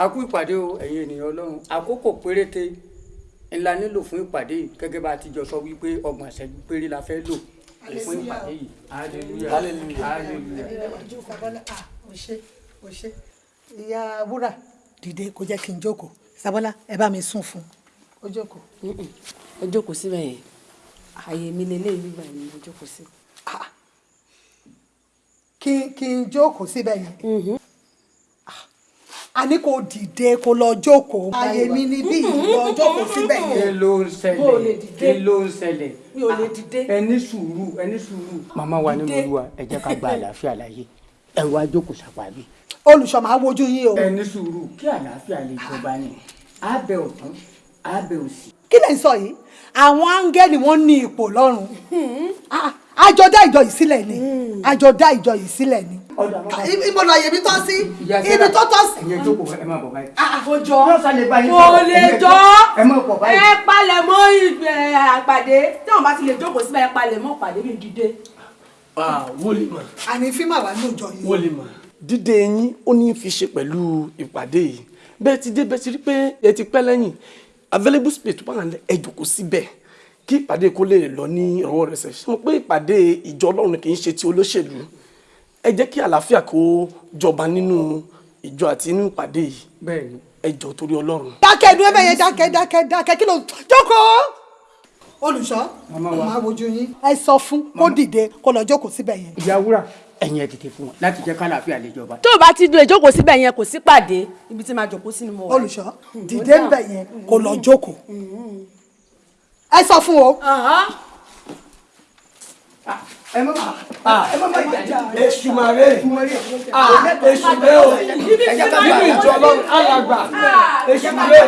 a kú ìpàdé o ẹ̀yin ènìyàn ọlọ́run. Àkókò péréte ńlá nílò fún ìpàdé yìí gẹ́gẹ́ bá a ti jọ sọ wípé ọgbọ̀n ìṣẹ́jú péré la fẹ́ lò fún ìpàdé yìí. Hallelujah. Hallelujah. o ṣe ìyá wúrà dìde kó jẹ́ kí n jókòó. Sábọ́lá ẹ bá mi sùn fún un. Ó jókòó. ẹ jókòó síbẹ̀ yẹn. Ààyè mi lélẹ́yìn nígbà yẹn mo jókòó sí. kí kí n jókòó síbẹ̀ yẹn àní kò dìde kó lọ jókòó ààyè mi níbí lọ jókòó síbẹ̀ kí yẹn. ló ń ṣẹlẹ̀ kí ló ń ṣẹlẹ̀ mi ò lè dìde. ẹ ní sùúrù ẹ ní sùúrù. màmá wa nínú Dìde. olúwa ẹ jẹ́ ká gba àlàáfíà láyé ẹ wá jókòó sàpàbí. olùṣọ́ máa wojú yín o. ẹ ní sùúrù kí àlàáfíà lè jọba ni abẹ ọ̀tún abẹ òsì. kí lè sọ yìí àwọn áńgẹ́lì wọn ní ipò lọ́run Ah, àjọ dá ìjọ yìí sílẹ̀ ni àjọ dá ìjọ yìí sílẹ̀ ni. Ibo lọ yèmí tọ́ sí ibi tó tọ́ sí. ẹ̀yin jókòó ẹ má bọ̀ báyìí. kò jọ Yóò sálẹ̀ báyìí kò lè jọ ẹ palẹ̀ mọ́ àpàdé tí wọ́n bá ti lè jókòó síbẹ̀ ẹ palẹ̀ mọ́ pàdé mi dìde. wọ́n lè mọ̀ àní fíìmù àwa ní òjò yìí. wọ́n lè mọ̀. dídé yín ó ní í fi ṣe pẹ̀lú ìpàdé yìí bẹ́ẹ̀ ti dé bẹ́ẹ̀ ti rí pé ẹ ti pẹ́ lẹ́yìn available space tó bá wà ẹ jókòó síbẹ̀ kí ìpàdé kó lè lọ ní ìrọ̀wọ́ rẹ̀ sẹ̀ ṣe mọ̀ pé ìpàdé ìjọ ọlọ́run kì í ṣe ti olóṣèlú ẹ jẹ́ kí àlàáfíà kó jọba nínú ìjọ àti nínú ìpàdé yìí bẹ́ẹ̀ni ẹ jọ torí ọlọ́run. dákẹ́ ẹnu ẹ̀bẹ̀ yẹn dákẹ́ dákẹ́ dákẹ́ kí ló jókòó. olùṣọ́ Màmá wa. máa wojú yín. ẹ sọ fún kó dìde kó lọ jókòó síbẹ̀ yẹn. ìyá wúrà ẹ̀yin ẹ dìde fún wọn láti jẹ́ ká àlàáfíà lè jọba. tó o bá ti lè jókòó síbẹ̀ yẹn kò sí pàdé ibi tí màá jókòó sí ni mo wà. olùṣọ́ dìde ń bẹ̀ yẹn kó lọ jókòó. ẹ sọ fún o. ẹ má ẹ má má jà èṣù màrè. Èṣù rẹ o nínú ìjọ ọlọ́run alàgbà. Èṣù rẹ